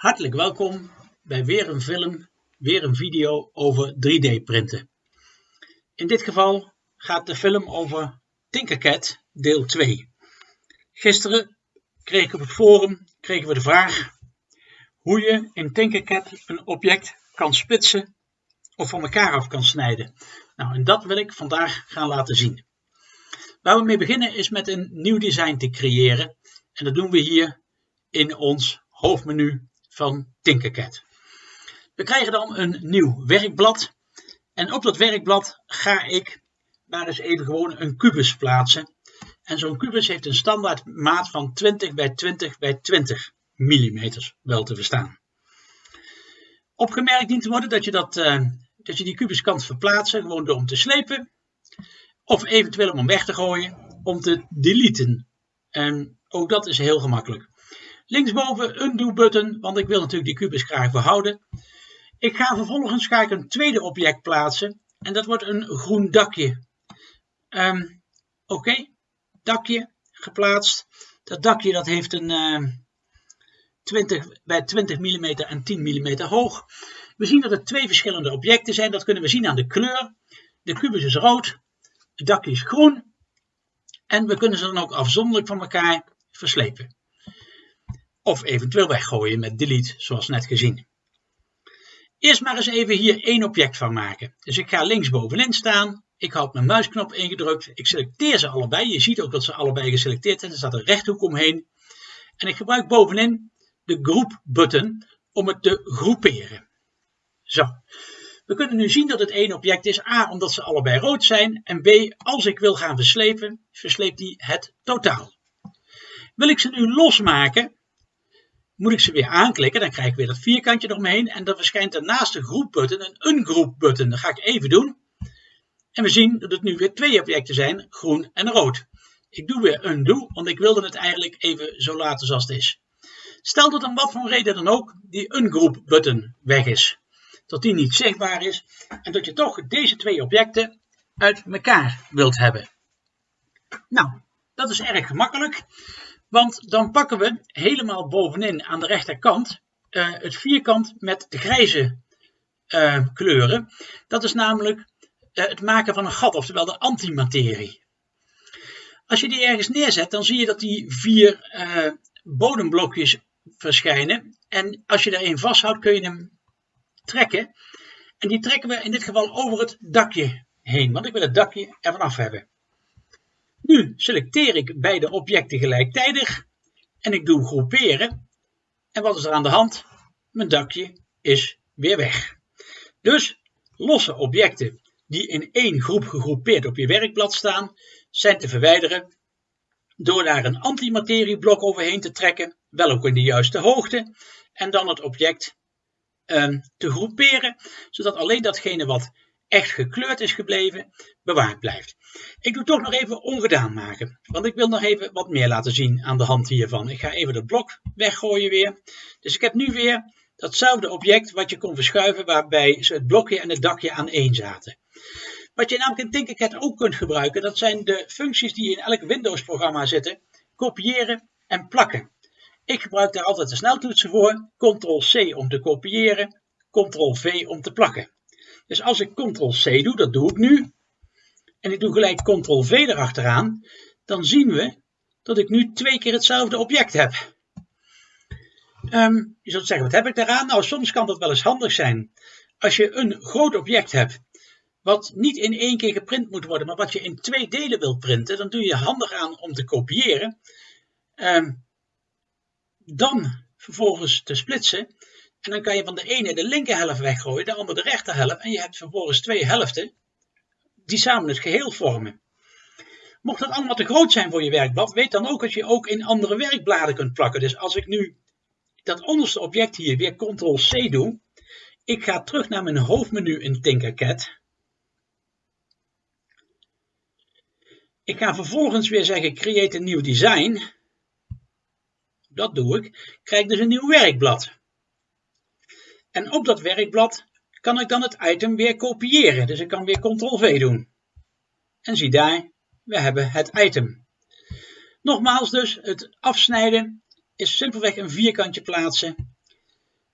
Hartelijk welkom bij weer een film, weer een video over 3D printen. In dit geval gaat de film over Tinkercad deel 2. Gisteren kreeg ik op het forum kregen we de vraag hoe je in Tinkercad een object kan splitsen of van elkaar af kan snijden. Nou, en dat wil ik vandaag gaan laten zien. Waar we mee beginnen is met een nieuw design te creëren. En dat doen we hier in ons hoofdmenu van Tinkercad. We krijgen dan een nieuw werkblad. En op dat werkblad ga ik daar eens even gewoon een kubus plaatsen. En zo'n kubus heeft een standaard maat van 20 bij 20 bij 20 mm wel te verstaan. Opgemerkt dient te worden dat je, dat, uh, dat je die kubus kan verplaatsen gewoon door hem te slepen. Of eventueel om hem weg te gooien om te deleten. En ook dat is heel gemakkelijk. Linksboven undo button, want ik wil natuurlijk die kubus graag behouden. Ik ga vervolgens ga ik een tweede object plaatsen. En dat wordt een groen dakje. Um, Oké, dakje geplaatst. Dat dakje dat heeft een uh, ehm, 20 bij 20 mm en 10 mm hoog. We zien dat het twee verschillende objecten zijn. Dat kunnen we zien aan de kleur. De kubus is rood. Het dakje is groen. En we kunnen ze dan ook afzonderlijk van elkaar verslepen. Of eventueel weggooien met delete, zoals net gezien. Eerst maar eens even hier één object van maken. Dus ik ga linksbovenin staan. Ik houd mijn muisknop ingedrukt. Ik selecteer ze allebei. Je ziet ook dat ze allebei geselecteerd zijn. Er staat een rechthoek omheen. En ik gebruik bovenin de groep button om het te groeperen. Zo. We kunnen nu zien dat het één object is. A, omdat ze allebei rood zijn. En B, als ik wil gaan verslepen, versleept hij het totaal. Wil ik ze nu losmaken, moet ik ze weer aanklikken. Dan krijg ik weer dat vierkantje eromheen. En dan verschijnt er naast de groepbutton een ungroep button. Dat ga ik even doen. En we zien dat het nu weer twee objecten zijn, groen en rood. Ik doe weer undo, want ik wilde het eigenlijk even zo laten zoals het is. Stel dat om wat voor reden dan ook die ungroep button weg is. Dat die niet zichtbaar is en dat je toch deze twee objecten uit elkaar wilt hebben. Nou, dat is erg gemakkelijk. Want dan pakken we helemaal bovenin aan de rechterkant uh, het vierkant met de grijze uh, kleuren. Dat is namelijk uh, het maken van een gat, oftewel de antimaterie. Als je die ergens neerzet, dan zie je dat die vier bodemblokjes verschijnen. En als je er een vasthoudt, kun je hem trekken. En die trekken we in dit geval over het dakje heen, want ik wil het dakje ervan af hebben. Nu selecteer ik beide objecten gelijktijdig en ik doe groeperen. En wat is er aan de hand? Mijn dakje is weer weg. Dus losse objecten die in één groep gegroepeerd op je werkblad staan, zijn te verwijderen door daar een antimaterieblok overheen te trekken, wel ook in de juiste hoogte, en dan het object uh, te groeperen, zodat alleen datgene wat echt gekleurd is gebleven, bewaard blijft. Ik doe toch nog even ongedaan maken, want ik wil nog even wat meer laten zien aan de hand hiervan. Ik ga even het blok weggooien weer. Dus ik heb nu weer datzelfde object wat je kon verschuiven waarbij het blokje en het dakje aan één zaten. Wat je namelijk in Tinkercad ook kunt gebruiken, dat zijn de functies die in elk Windows programma zitten. Kopiëren en plakken. Ik gebruik daar altijd de sneltoetsen voor. Ctrl-C om te kopiëren, Ctrl-V om te plakken. Dus als ik Ctrl-C doe, dat doe ik nu, en ik doe gelijk Ctrl-V erachteraan, dan zien we dat ik nu twee keer hetzelfde object heb. Um, je zult zeggen, wat heb ik daaraan? Nou, soms kan dat wel eens handig zijn. Als je een groot object hebt, wat niet in één keer geprint moet worden, maar wat je in twee delen wilt printen, dan doe je handig aan om te kopiëren. Um, dan vervolgens te splitsen. En dan kan je van de ene de linker helft weggooien, de andere de rechter helft. En je hebt vervolgens twee helften die samen het geheel vormen. Mocht dat allemaal te groot zijn voor je werkblad, weet dan ook dat je ook in andere werkbladen kunt plakken. Dus als ik nu dat onderste object hier weer Ctrl-C doe, ik ga terug naar mijn hoofdmenu in Tinkercad. Ik ga vervolgens weer zeggen Create a New Design. Dat doe ik. Krijg dus een nieuw werkblad. En op dat werkblad kan ik dan het item weer kopiëren. Dus ik kan weer Ctrl-V doen. En zie daar, we hebben het item. Nogmaals dus, het afsnijden is simpelweg een vierkantje plaatsen.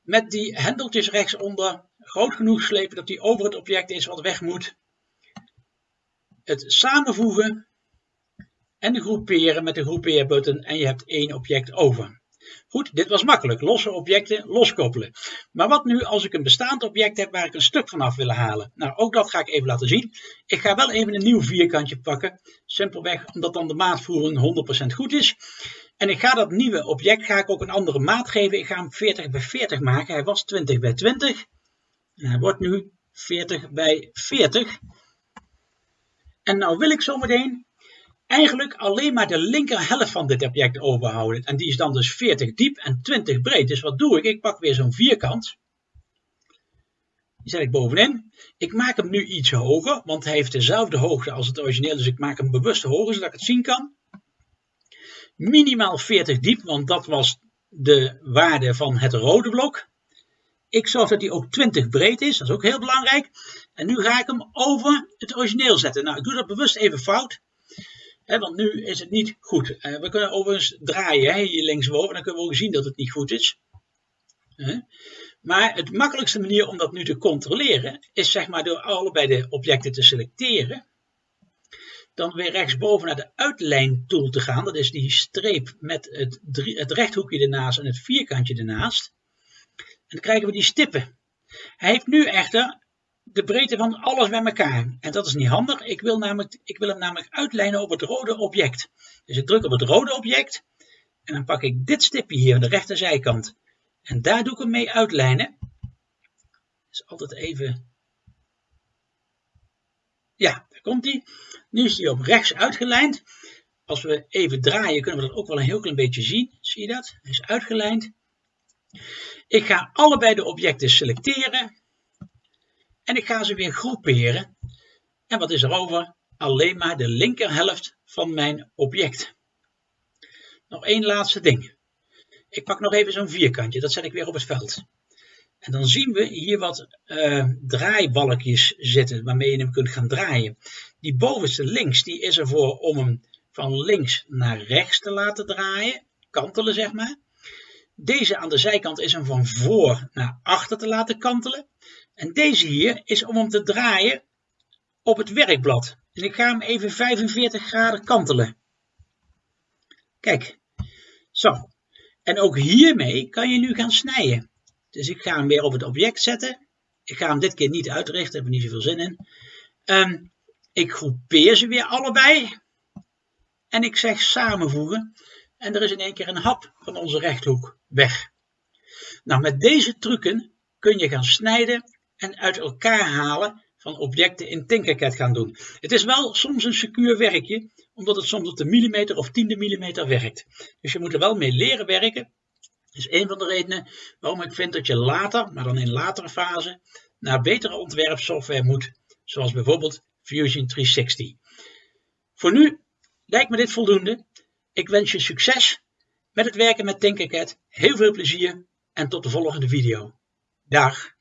met die hendeltjes rechtsonder groot genoeg slepen dat die over het object is wat weg moet. Het samenvoegen en groeperen met de groepeerbutton en je hebt één object over. Goed, dit was makkelijk. Losse objecten loskoppelen. Maar wat nu als ik een bestaand object heb waar ik een stuk van af wil halen? Nou, ook dat ga ik even laten zien. Ik ga wel even een nieuw vierkantje pakken. Simpelweg omdat dan de maatvoering 100% goed is. En ik ga dat nieuwe object ga ik ook een andere maat geven. Ik ga hem 40 bij 40 maken. Hij was 20 bij 20. En hij wordt nu 40 bij 40. En nou wil ik zometeen eigenlijk alleen maar de linker helft van dit object overhouden. En die is dan dus 40 diep en 20 breed. Dus wat doe ik? Ik pak weer zo'n vierkant. Die zet ik bovenin. Ik maak hem nu iets hoger, want hij heeft dezelfde hoogte als het origineel. Dus ik maak hem bewust hoger, zodat ik het zien kan. Minimaal 40 diep, want dat was de waarde van het rode blok. Ik zorg dat hij ook 20 breed is, dat is ook heel belangrijk. En nu ga ik hem over het origineel zetten. Nou, ik doe dat bewust even fout want nu is het niet goed. Uh, we kunnen overigens draaien hè, hier linksboven, dan kunnen we ook zien dat het niet goed is. Maar het makkelijkste manier om dat nu te controleren is zeg maar door allebei de objecten te selecteren. Dan weer rechtsboven naar de uitlijn tool te gaan. Dat is die streep met het, het rechthoekje ernaast en het vierkantje ernaast. En dan krijgen we die stippen. Hij heeft nu echter de breedte van alles bij elkaar. En dat is niet handig. Ik wil, namelijk, ik wil hem namelijk uitlijnen op het rode object. Dus ik druk op het rode object. En dan pak ik dit stipje hier aan de rechterzijkant. En daar doe ik hem mee uitlijnen. Dus altijd even... Ja, daar komt hij. Nu is hij op rechts uitgelijnd. Als we even draaien kunnen we dat ook wel een heel klein beetje zien. Zie je dat? Hij is uitgelijnd. Ik ga allebei de objecten selecteren. En ik ga ze weer groeperen. En wat is er over? Alleen maar de linkerhelft van mijn object. Nog één laatste ding. Ik pak nog even zo'n vierkantje, dat zet ik weer op het veld. En dan zien we hier wat uh, draaibalkjes zitten waarmee je hem kunt gaan draaien. Die bovenste links die is ervoor om hem van links naar rechts te laten draaien, kantelen zeg maar. Deze aan de zijkant is hem van voor naar achter te laten kantelen. En deze hier is om hem te draaien op het werkblad. En ik ga hem even 45 graden kantelen. Kijk, zo. En ook hiermee kan je nu gaan snijden. Dus ik ga hem weer op het object zetten. Ik ga hem dit keer niet uitrichten, daar heb ik niet zoveel zin in. Um, ik groepeer ze weer allebei. En ik zeg samenvoegen. En er is in één keer een hap van onze rechthoek weg. Nou, met deze trucken kun je gaan snijden en uit elkaar halen van objecten in Tinkercad gaan doen. Het is wel soms een secuur werkje, omdat het soms op de millimeter of tiende millimeter werkt. Dus je moet er wel mee leren werken. Dat is een van de redenen waarom ik vind dat je later, maar dan in latere fase, naar betere ontwerpsoftware moet, zoals bijvoorbeeld Fusion 360. Voor nu lijkt me dit voldoende. Ik wens je succes met het werken met Tinkercad, heel veel plezier en tot de volgende video. Dag!